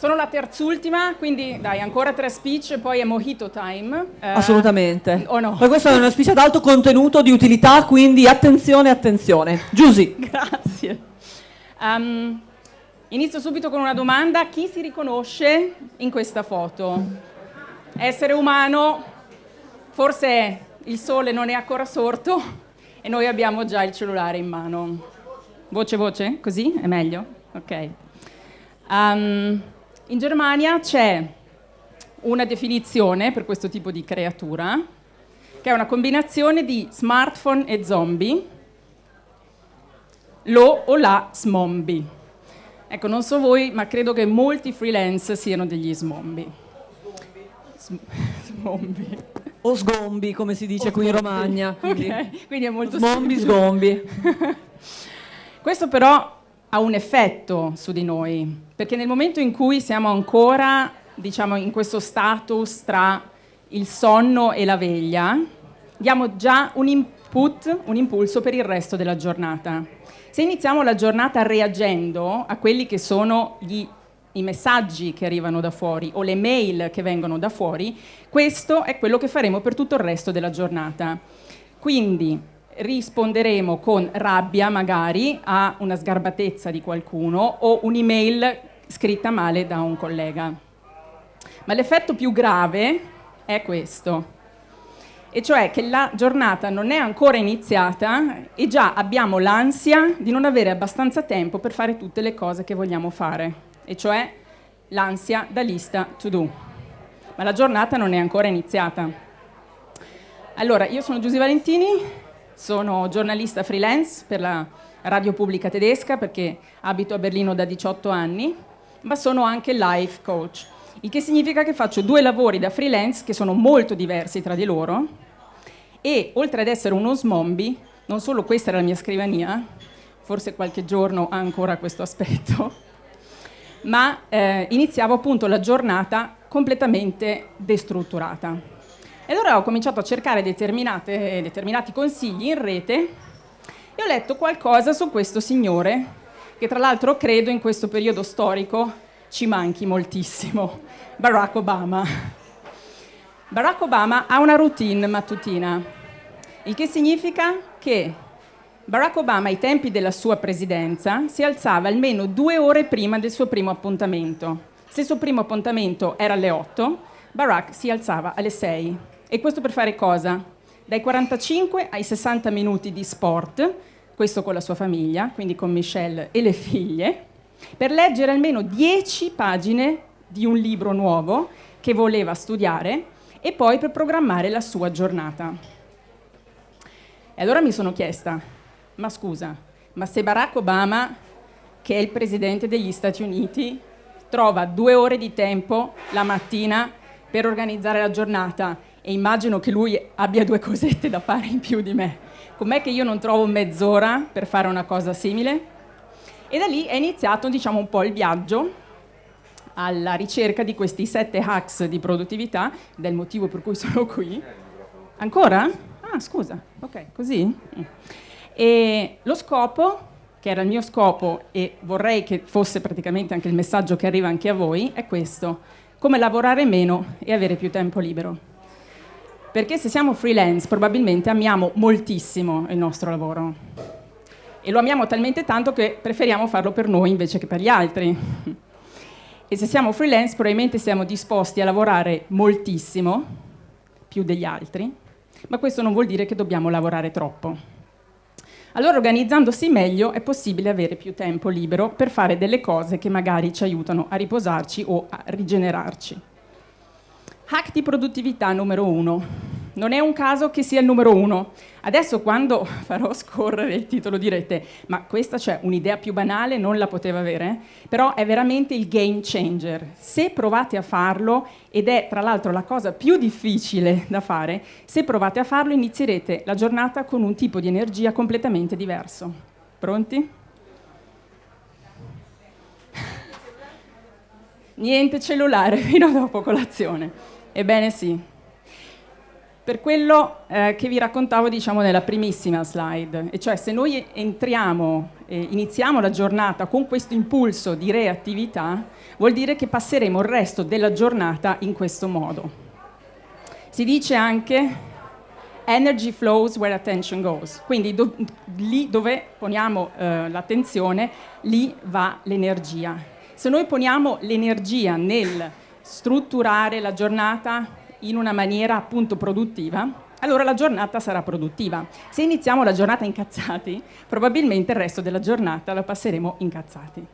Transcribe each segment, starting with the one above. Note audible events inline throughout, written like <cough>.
Sono la terzultima, quindi dai, ancora tre speech e poi è mojito time. Eh, Assolutamente. O no? Ma questa è una speech ad alto contenuto di utilità, quindi attenzione, attenzione. Giusy. <laughs> Grazie. Um, inizio subito con una domanda. Chi si riconosce in questa foto? Essere umano, forse il sole non è ancora sorto e noi abbiamo già il cellulare in mano. Voce voce? Così? È meglio? Ok. Um, in Germania c'è una definizione per questo tipo di creatura, che è una combinazione di smartphone e zombie, lo o la smombi. Ecco, non so voi, ma credo che molti freelance siano degli smombi. <laughs> Smombi. O sgombi, come si dice o qui sgombi. in Romagna. Quindi, <laughs> okay, quindi è molto Smombi, sgombi. <laughs> Questo però ha un effetto su di noi, perché nel momento in cui siamo ancora, diciamo, in questo status tra il sonno e la veglia, diamo già un input, un impulso per il resto della giornata. Se iniziamo la giornata reagendo a quelli che sono gli, i messaggi che arrivano da fuori o le mail che vengono da fuori, questo è quello che faremo per tutto il resto della giornata. Quindi risponderemo con rabbia magari a una sgarbatezza di qualcuno o un'email scritta male da un collega. Ma l'effetto più grave è questo, e cioè che la giornata non è ancora iniziata e già abbiamo l'ansia di non avere abbastanza tempo per fare tutte le cose che vogliamo fare, e cioè l'ansia da lista to do. Ma la giornata non è ancora iniziata. Allora, io sono Giusy Valentini, sono giornalista freelance per la radio pubblica tedesca perché abito a Berlino da 18 anni, ma sono anche life coach, il che significa che faccio due lavori da freelance che sono molto diversi tra di loro e oltre ad essere uno smombi, non solo questa era la mia scrivania, forse qualche giorno ha ancora questo aspetto, <laughs> ma eh, iniziavo appunto la giornata completamente destrutturata. E allora ho cominciato a cercare determinati consigli in rete e ho letto qualcosa su questo signore, che tra l'altro credo in questo periodo storico ci manchi moltissimo, Barack Obama. Barack Obama ha una routine mattutina, il che significa che Barack Obama ai tempi della sua presidenza si alzava almeno due ore prima del suo primo appuntamento. Se il suo primo appuntamento era alle 8, Barack si alzava alle 6. E questo per fare cosa? Dai 45 ai 60 minuti di sport, questo con la sua famiglia, quindi con Michelle e le figlie, per leggere almeno 10 pagine di un libro nuovo che voleva studiare e poi per programmare la sua giornata. E allora mi sono chiesta, ma scusa, ma se Barack Obama, che è il presidente degli Stati Uniti, trova due ore di tempo la mattina per organizzare la giornata e immagino che lui abbia due cosette da fare in più di me. Com'è che io non trovo mezz'ora per fare una cosa simile? E da lì è iniziato diciamo, un po' il viaggio alla ricerca di questi sette hacks di produttività, del motivo per cui <laughs> sono qui. Ancora? Ah, scusa, ok, così? E lo scopo, che era il mio scopo e vorrei che fosse praticamente anche il messaggio che arriva anche a voi, è questo, come lavorare meno e avere più tempo libero. Perché se siamo freelance probabilmente amiamo moltissimo il nostro lavoro e lo amiamo talmente tanto che preferiamo farlo per noi invece che per gli altri. E se siamo freelance probabilmente siamo disposti a lavorare moltissimo, più degli altri, ma questo non vuol dire che dobbiamo lavorare troppo. Allora organizzandosi meglio è possibile avere più tempo libero per fare delle cose che magari ci aiutano a riposarci o a rigenerarci. Hack di produttività numero uno. Non è un caso che sia il numero uno. Adesso quando <laughs> farò scorrere il titolo direte, ma questa c'è un'idea più banale, non la poteva avere, però è veramente il game changer. Se provate a farlo, ed è tra l'altro la cosa più difficile da fare, se provate a farlo inizierete la giornata con un tipo di energia completamente diverso. Pronti? <laughs> Niente cellulare fino a dopo colazione. Ebbene sì. Per quello eh, che vi raccontavo diciamo nella primissima slide, e cioè se noi entriamo eh, iniziamo la giornata con questo impulso di reattività, vuol dire che passeremo il resto della giornata in questo modo. Si dice anche energy flows where attention goes, quindi do, lì dove poniamo eh, l'attenzione, lì va l'energia. Se noi poniamo l'energia nel strutturare la giornata in una maniera appunto produttiva, allora la giornata sarà produttiva. Se iniziamo la giornata incazzati, probabilmente il resto della giornata la passeremo incazzati.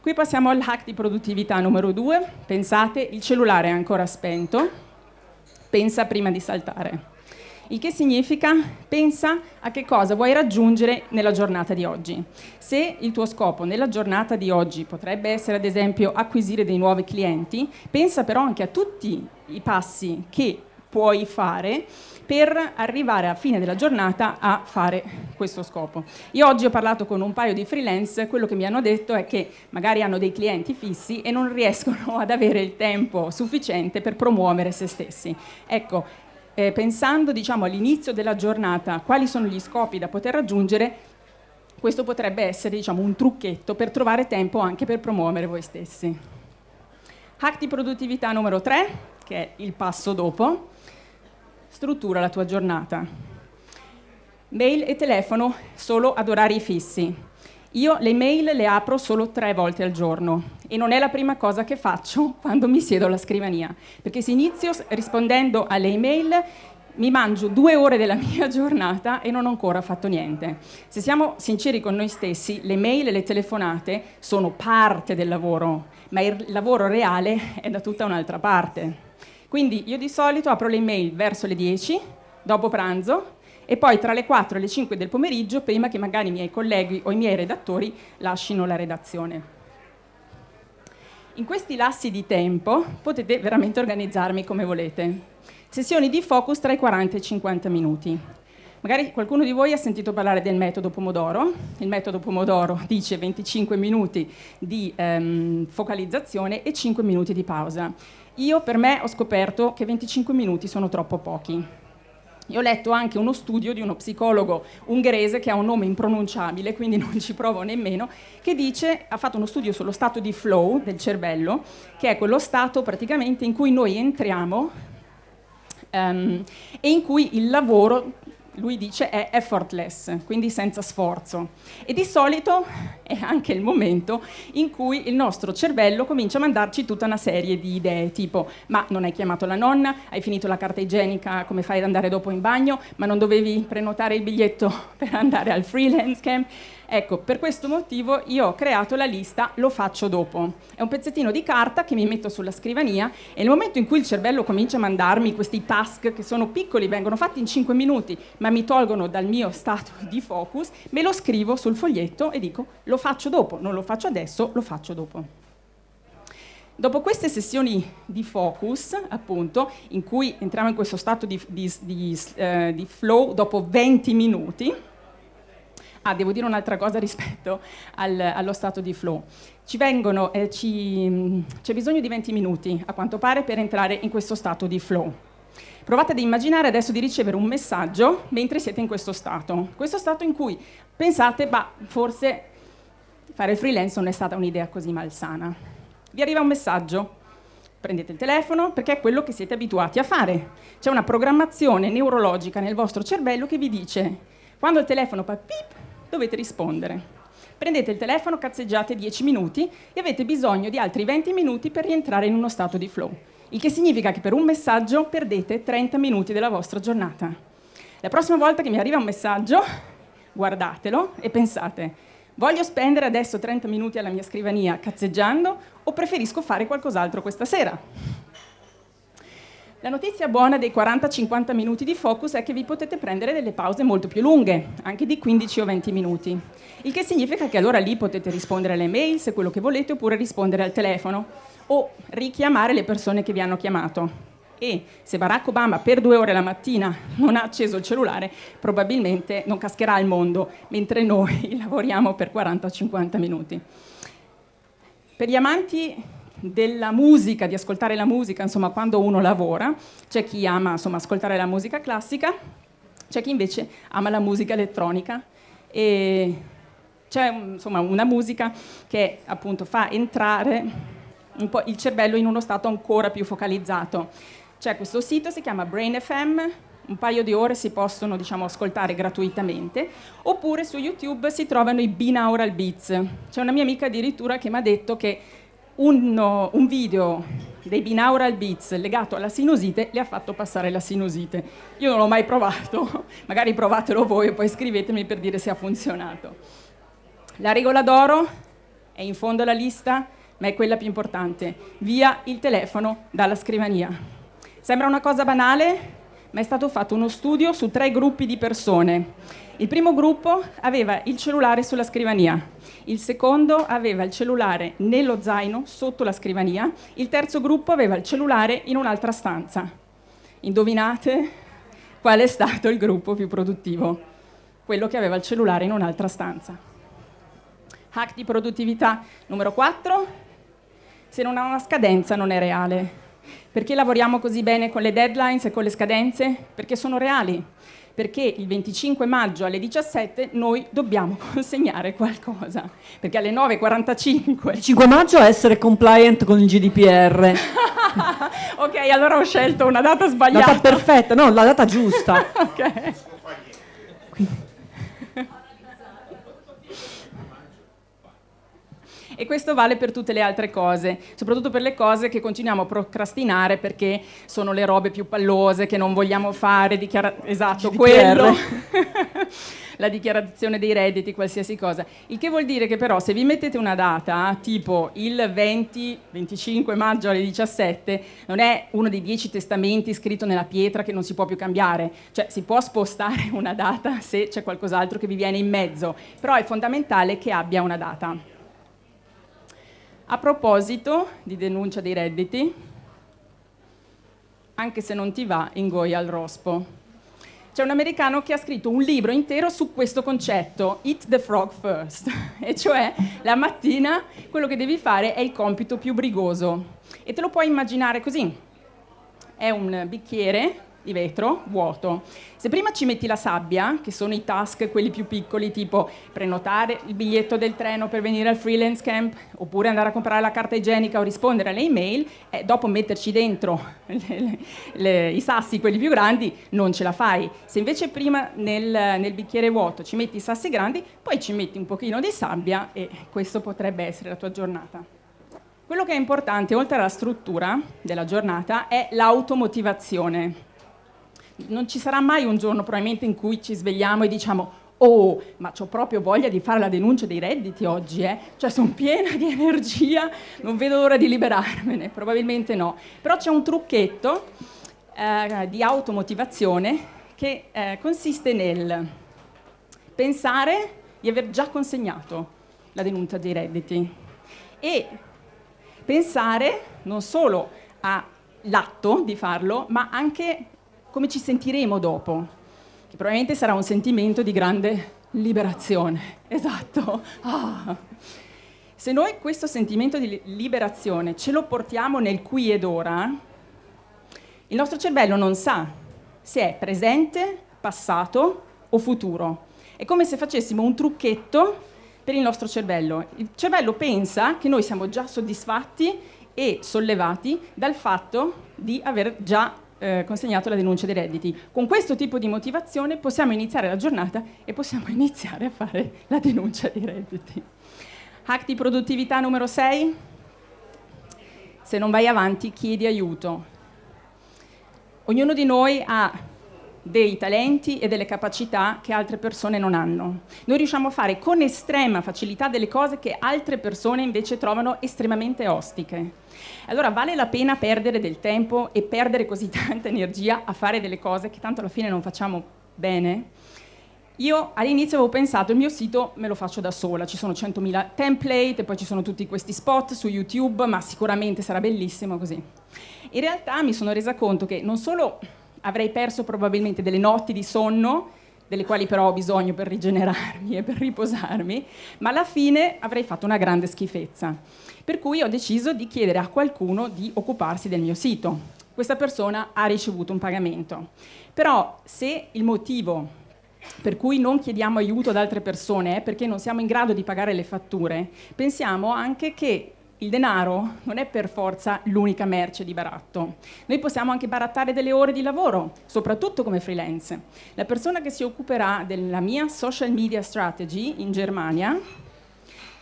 Qui passiamo al hack di produttività numero due. Pensate, il cellulare è ancora spento, pensa prima di saltare. Il che significa pensa a che cosa vuoi raggiungere nella giornata di oggi. Se il tuo scopo nella giornata di oggi potrebbe essere ad esempio acquisire dei nuovi clienti, pensa però anche a tutti i passi che puoi fare per arrivare a fine della giornata a fare questo scopo. Io oggi ho parlato con un paio di freelance, quello che mi hanno detto è che magari hanno dei clienti fissi e non riescono <laughs> ad avere il tempo sufficiente per promuovere se stessi. Ecco, eh, pensando diciamo, all'inizio della giornata quali sono gli scopi da poter raggiungere, questo potrebbe essere diciamo, un trucchetto per trovare tempo anche per promuovere voi stessi. Hack di produttività numero 3, che è il passo dopo, struttura la tua giornata. Mail e telefono solo ad orari fissi. Io le mail le apro solo tre volte al giorno e non è la prima cosa che faccio <laughs> quando mi siedo alla scrivania, perché se inizio rispondendo alle email mi mangio due ore della <laughs> mia giornata e non ho ancora fatto niente. Se siamo sinceri con noi stessi, le mail e le telefonate sono parte del lavoro, ma il lavoro reale è da tutta un'altra parte. Quindi io di solito apro le mail verso le 10, dopo pranzo, e poi tra le 4 e le 5 del pomeriggio, prima che magari i miei colleghi o i miei redattori lasciano la redazione. In questi lassi di tempo potete veramente organizzarmi come volete. Sessioni di focus tra i 40 e i 50 minuti. Magari qualcuno di voi ha sentito parlare del metodo Pomodoro. Il metodo Pomodoro <laughs> dice 25 minuti di ehm, focalizzazione e 5 minuti di pausa. Io per me ho scoperto che 25 minuti sono troppo pochi. Io ho letto anche uno studio di uno psicologo ungherese che ha un nome impronunciabile, quindi non ci provo nemmeno, che dice, ha fatto uno studio sullo stato di flow del cervello, che è quello stato praticamente in cui noi entriamo um, e in cui il lavoro lui dice è effortless, quindi senza sforzo. E di solito è anche il momento in cui il nostro cervello comincia a mandarci tutta una serie di idee, tipo ma non hai chiamato la nonna, hai finito la carta igienica, come fai ad andare dopo in bagno, ma non dovevi prenotare il biglietto <laughs> per andare al freelance camp, Ecco, per questo motivo io ho creato la lista lo faccio dopo. È un pezzettino di carta che mi metto sulla scrivania e nel momento in cui il cervello comincia a mandarmi questi task che sono piccoli, vengono fatti in 5 minuti, ma mi tolgono dal mio stato di focus, me lo scrivo sul foglietto e dico lo faccio dopo, non lo faccio adesso, lo faccio dopo. Dopo queste sessioni di focus, appunto, in cui entriamo in questo stato di, di, di, eh, di flow dopo 20 minuti, Ah, devo dire un'altra cosa rispetto al, allo stato di flow. Vengono, eh, ci, c'è bisogno di 20 minuti, a quanto pare, per entrare in questo stato di flow. Provate ad immaginare adesso di ricevere un messaggio mentre siete in questo stato. Questo stato in cui pensate, bah, forse fare il freelance non è stata un'idea così malsana. Vi arriva un messaggio, prendete il telefono perché è quello che siete abituati a fare. C'è una programmazione neurologica nel vostro cervello che vi dice quando il telefono fa pip, dovete rispondere. Prendete il telefono, cazzeggiate 10 minuti e avete bisogno di altri 20 minuti per rientrare in uno stato di flow. Il che significa che per un messaggio perdete 30 minuti della vostra giornata. La prossima volta che mi arriva un messaggio, guardatelo e pensate, voglio spendere adesso 30 minuti alla mia scrivania cazzeggiando o preferisco fare qualcos'altro questa sera? La notizia buona dei 40-50 minuti di focus è che vi potete prendere delle pause molto più lunghe, anche di 15 o 20 minuti. Il che significa che allora lì potete rispondere alle mail se quello che volete oppure rispondere al telefono o richiamare le persone che vi hanno chiamato. E se Barack Obama per due ore la mattina non ha acceso il cellulare, probabilmente non cascherà il mondo, mentre noi <laughs> lavoriamo per 40-50 minuti. Per gli amanti della musica, di ascoltare la musica, insomma, quando uno lavora. C'è chi ama, insomma, ascoltare la musica classica, c'è chi invece ama la musica elettronica e c'è insomma, una musica che appunto fa entrare il cervello in uno stato ancora più focalizzato. C'è questo sito, si chiama Brain FM, un paio di ore si possono diciamo, ascoltare gratuitamente, oppure su YouTube si trovano i binaural beats. C'è una mia amica addirittura che mi ha detto che un, un video dei binaural beats legato alla sinusite le ha fatto passare la sinusite. Io non l'ho mai provato, <laughs> magari provatelo voi e poi scrivetemi per dire se ha funzionato. La regola d'oro è in fondo alla lista, ma è quella più importante. Via il telefono dalla scrivania. Sembra una cosa banale, ma è stato fatto uno studio su tre gruppi di persone. Il primo gruppo aveva il cellulare sulla scrivania, il secondo aveva il cellulare nello zaino sotto la scrivania, il terzo gruppo aveva il cellulare in un'altra stanza. Indovinate qual è stato il gruppo più produttivo? Quello che aveva il cellulare in un'altra stanza. Hack di produttività numero 4. Se non ha una scadenza non è reale. Perché lavoriamo così bene con le deadlines e con le scadenze? Perché sono reali. Perché il 25 maggio alle 17 noi dobbiamo <laughs> consegnare qualcosa. Perché alle 9.45... Il 5 maggio essere compliant con il GDPR. <laughs> ok, allora ho scelto una data sbagliata. Data perfetta, no, la data giusta. <laughs> ok. E questo vale per tutte le altre cose, soprattutto per le cose che continuiamo a procrastinare perché sono le robe più pallose che non vogliamo fare, dichiara- esatto, GDPR. quello. <laughs> la dichiarazione dei redditi, qualsiasi cosa. Il che vuol dire che però se vi mettete una data, tipo il 20-25 maggio alle 17, non è uno dei dieci testamenti scritto nella pietra che non si può più cambiare, cioè si può spostare <laughs> una data se c'è qualcos'altro che vi viene in mezzo, però è fondamentale che abbia una data. A proposito di denuncia dei redditi, anche se non ti va, ingoia al rospo. C'è un americano che ha scritto un libro intero su questo concetto, Eat the Frog First, <laughs> e cioè la mattina quello che devi fare è il compito più brigoso. E te lo puoi immaginare così. È un bicchiere di vetro vuoto. Se prima ci metti la sabbia, che sono i task quelli più piccoli, tipo prenotare il biglietto del treno per venire al freelance camp, oppure andare a comprare la carta igienica o rispondere alle email, eh, dopo metterci dentro <laughs> le, le, le, i sassi, quelli più grandi, non ce la fai. Se invece prima nel, nel bicchiere vuoto ci metti i sassi grandi, poi ci metti un pochino di sabbia e questo potrebbe essere la tua giornata. Quello che è importante, oltre alla struttura della giornata, è l'automotivazione non ci sarà mai un giorno probabilmente in cui ci svegliamo e diciamo oh, ma ho proprio voglia di fare la denuncia dei redditi oggi, eh? Cioè sono piena di energia, non vedo l'ora di liberarmene, probabilmente no. Però c'è un trucchetto eh, di automotivazione che eh, consiste nel pensare di aver già consegnato la denuncia dei redditi e pensare non solo all'atto di farlo, ma anche come ci sentiremo dopo, che probabilmente sarà un sentimento di grande liberazione. <laughs> Esatto. Ah. Se noi questo sentimento di liberazione ce lo portiamo nel qui ed ora, il nostro cervello non sa se è presente, passato o futuro. È come se facessimo un trucchetto per il nostro cervello. Il cervello pensa che noi siamo già soddisfatti e sollevati dal fatto di aver già eh, consegnato la denuncia dei redditi. Con questo tipo di motivazione possiamo iniziare la giornata e possiamo <laughs> iniziare a fare la denuncia dei redditi. Hack di produttività numero 6. Se non vai avanti chiedi aiuto. Ognuno di noi ha dei talenti e delle capacità che altre persone non hanno. Noi riusciamo a fare con estrema facilità delle cose che altre persone invece trovano estremamente ostiche. Allora vale la pena perdere del tempo e perdere così <laughs> tanta energia a fare delle cose che tanto alla fine non facciamo bene? Io all'inizio avevo pensato il mio sito me lo faccio da sola, ci sono 100.000 template e poi ci sono tutti questi spot su YouTube, ma sicuramente sarà bellissimo così. In realtà mi sono resa conto che non solo avrei perso probabilmente delle notti di sonno, delle quali però ho bisogno per rigenerarmi <laughs> e per riposarmi, ma alla fine avrei fatto una grande schifezza. Per cui ho deciso di chiedere a qualcuno di occuparsi del mio sito. Questa persona ha ricevuto un pagamento. Però se il motivo per cui non chiediamo aiuto ad altre persone eh, perché non siamo in grado di pagare le fatture, pensiamo anche che il denaro non è per forza l'unica merce di baratto. Noi possiamo anche barattare delle ore di lavoro, soprattutto come freelance. La persona che si occuperà della mia social media strategy in Germania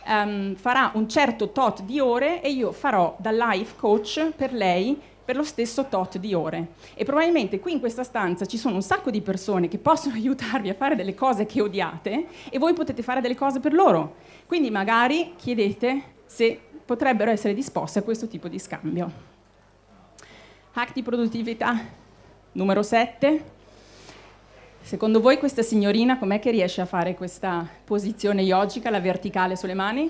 um, farà un certo tot di ore e io farò da life coach per lei per lo stesso tot di ore. E probabilmente qui in questa stanza ci sono un sacco di persone che possono <laughs> aiutarvi a fare delle cose che odiate e voi potete fare delle cose per loro. Quindi magari chiedete se potrebbero essere disposte a questo tipo di scambio. Hack di produttività numero 7. Secondo voi questa signorina com'è che riesce a fare questa posizione yogica, la verticale sulle mani?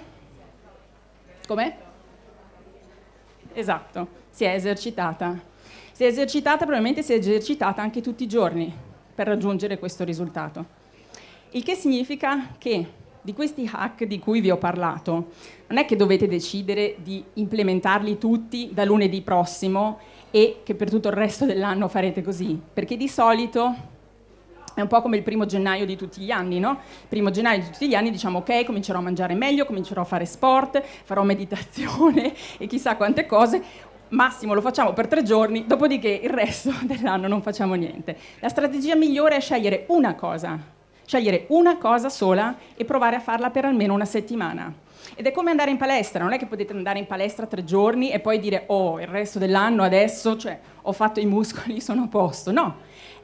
Com'è? Esatto, si è esercitata. Si è esercitata, probabilmente si è esercitata anche tutti i giorni per raggiungere questo risultato. Il che significa che di questi hack di cui vi ho parlato, non è che dovete decidere di implementarli tutti da lunedì prossimo e che per tutto il resto dell'anno farete così, perché di solito è un po' come il primo gennaio di tutti gli anni, no? Primo gennaio di tutti gli anni diciamo ok, comincerò a mangiare meglio, comincerò a fare sport, farò meditazione <laughs> e chissà quante cose, massimo lo facciamo per tre giorni, dopodiché il resto <laughs> dell'anno non facciamo niente. La strategia migliore è scegliere una cosa scegliere una cosa sola e provare a farla per almeno una settimana. Ed è come andare in palestra, non è che potete andare in palestra tre giorni e poi dire oh, il resto dell'anno adesso, cioè, ho fatto i muscoli, <laughs> sono a posto. No,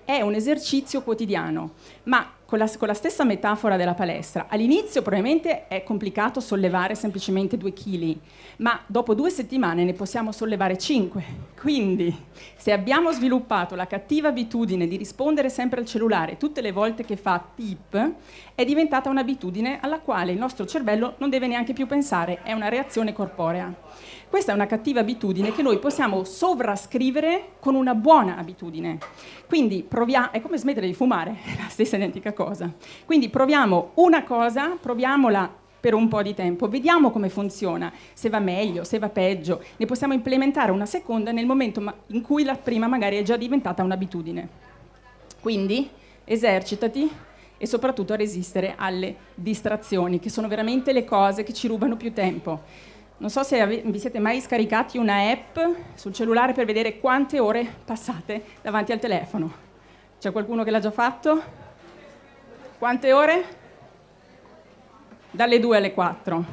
è un esercizio quotidiano, ma con la, con la, stessa metafora della palestra, all'inizio probabilmente è complicato sollevare semplicemente due chili, ma dopo due settimane ne possiamo sollevare cinque. Quindi, se abbiamo sviluppato la cattiva abitudine di rispondere sempre al cellulare tutte le volte che fa pip, è diventata un'abitudine alla quale il nostro cervello non deve neanche più pensare, è una reazione corporea. Questa è una cattiva abitudine che noi possiamo sovrascrivere con una buona abitudine. Quindi proviamo, è come smettere di fumare, <laughs> è la stessa identica cosa. Quindi proviamo una cosa, proviamola per un po' di tempo, vediamo come funziona, se va meglio, se va peggio, ne possiamo implementare una seconda nel momento in cui la prima magari è già diventata un'abitudine. Quindi esercitati e soprattutto a resistere alle distrazioni, che sono veramente le cose che ci rubano più tempo. Non so se vi siete mai scaricati una app sul cellulare per vedere quante ore passate davanti al telefono. C'è qualcuno che l'ha già fatto? Quante ore? Dalle 2 alle 4.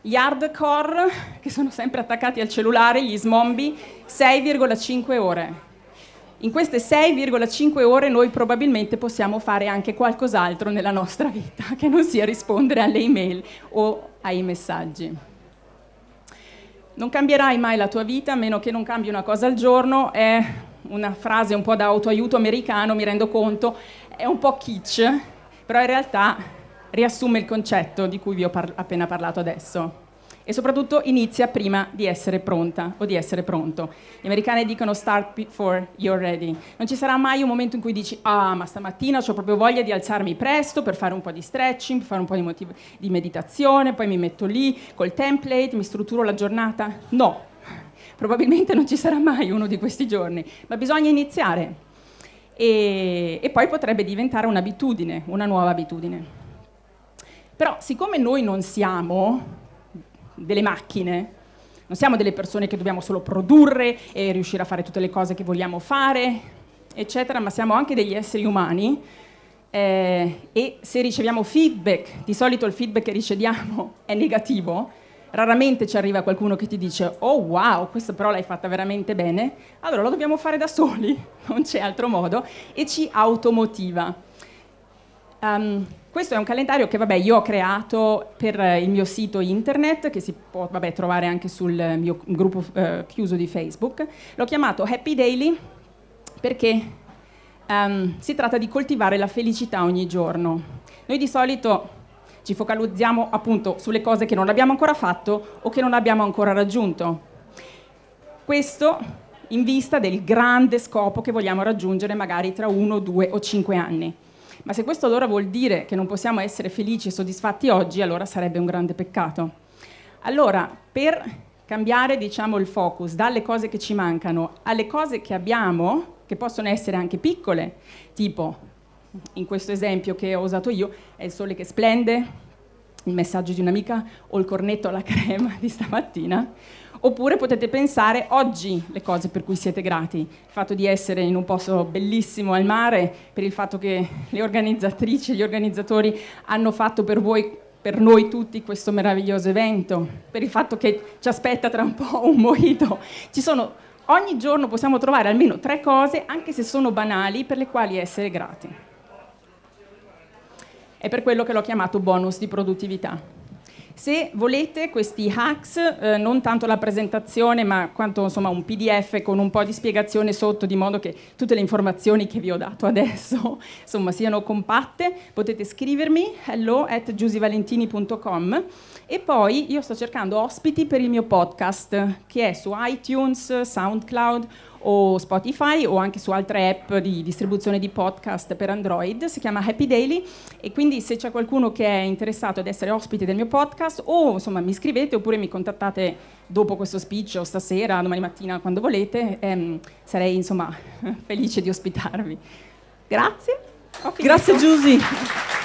Gli hardcore, che sono sempre attaccati al cellulare, gli smombi, 6,5 ore. In queste 6,5 ore noi probabilmente possiamo fare anche qualcos'altro nella nostra vita, che non sia rispondere alle email o ai messaggi. Non cambierai mai la tua vita a meno che non cambi una cosa al giorno, è una frase un po' da autoaiuto americano, mi rendo conto, è un po' kitsch, però in realtà riassume il concetto di cui vi ho par appena parlato adesso e soprattutto inizia prima di essere pronta o di essere pronto. Gli americani dicono start before you're ready. Non ci sarà mai un momento in cui dici ah ma stamattina ho proprio voglia di alzarmi presto per fare un po' di stretching, per fare un po' di, di meditazione, poi mi metto lì col template, mi strutturo la giornata. No, probabilmente non ci sarà mai uno di questi giorni, ma bisogna iniziare. E, e poi potrebbe diventare un'abitudine, una nuova abitudine. Però siccome noi non siamo delle macchine, non siamo delle persone che dobbiamo solo produrre e riuscire a fare tutte le cose che vogliamo fare, eccetera, ma siamo anche degli esseri umani eh, e se riceviamo feedback, di solito il feedback che riceviamo <laughs> è negativo, raramente ci arriva qualcuno che ti dice oh wow, questo però l'hai fatta veramente bene, allora lo dobbiamo fare da soli, <laughs> non c'è altro modo, e ci automotiva. Um, questo è un calendario che vabbè, io ho creato per il mio sito internet, che si può vabbè, trovare anche sul mio gruppo eh, chiuso di Facebook. L'ho chiamato Happy Daily perché um, si tratta di coltivare la felicità ogni giorno. Noi di solito ci focalizziamo appunto sulle cose che non abbiamo ancora fatto o che non abbiamo ancora raggiunto. Questo in vista del grande scopo che vogliamo raggiungere magari tra uno, due o cinque anni. Ma se questo allora vuol dire che non possiamo essere felici e soddisfatti oggi, allora sarebbe un grande peccato. Allora, per cambiare diciamo, il focus dalle cose che ci mancano alle cose che abbiamo, che possono essere anche piccole, tipo in questo esempio che ho usato io è il sole che splende, il messaggio di un'amica o il cornetto alla <laughs> crema di stamattina. Oppure potete pensare oggi le cose per cui siete grati, il fatto di essere in un posto bellissimo al mare, per il fatto che le organizzatrici e gli organizzatori hanno fatto per voi per noi tutti questo meraviglioso evento, per il fatto che ci aspetta tra un po' un mojito. Ci sono, ogni giorno possiamo trovare almeno tre cose, anche se sono banali, per le quali essere grati. È per quello che l'ho chiamato bonus di produttività. Se volete questi hacks, eh, non tanto la presentazione, ma quanto insomma, un PDF con un po' di spiegazione sotto, di modo che tutte le informazioni che vi ho dato <laughs> adesso insomma, siano compatte, potete scrivermi hello at giusivalentini.com e poi io sto cercando ospiti per il mio podcast che è su iTunes, SoundCloud o Spotify o anche su altre app di distribuzione di podcast per Android, si chiama Happy Daily e quindi se c'è qualcuno che è interessato ad essere ospite del mio podcast o insomma mi scrivete oppure mi contattate dopo questo speech o stasera, domani mattina quando volete, ehm, sarei insomma <laughs> felice di ospitarvi. Grazie. Grazie Giusy. <laughs>